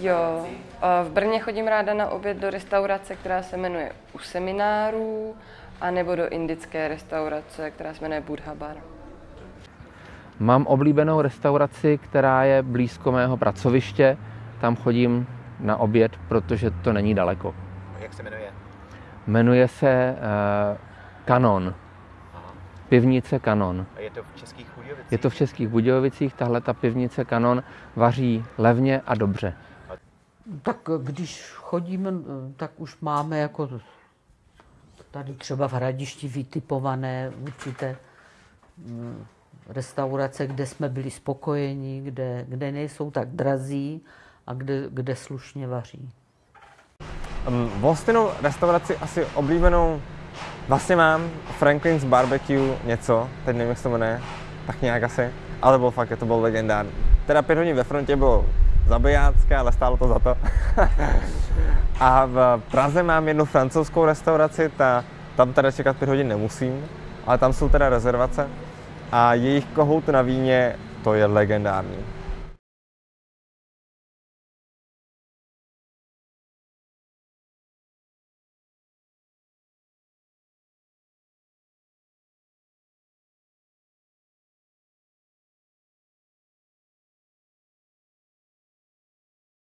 Jo, v Brně chodím ráda na oběd do restaurace, která se jmenuje U seminářů, anebo do indické restaurace, která se jmenuje Buddha Bar. Mám oblíbenou restauraci, která je blízko mého pracoviště. Tam chodím na oběd, protože to není daleko. Jak se jmenuje? Jmenuje se uh, Kanon. Pivnice Kanon. A je to v Českých Budějovicích? Je to v Českých Budějovicích, tahle ta pivnice Kanon vaří levně a dobře. Tak když chodíme, tak už máme jako tady třeba v Hradišti vytipované určité mm, restaurace, kde jsme byli spokojeni, kde, kde nejsou tak drazí a kde, kde slušně vaří. Um, Volstinou restauraci asi oblíbenou vlastně mám Franklin's Barbecue něco, teď nevím, jak se to jmenuje, tak nějak asi, ale bylo fakt, to bylo legendární. Teda pět hodin ve frontě bylo zabijácké, ale stálo to za to. a v Praze mám jednu francouzskou restauraci, ta, tam teda čekat pět hodin nemusím, ale tam jsou teda rezervace a jejich kohout na víně, to je legendární.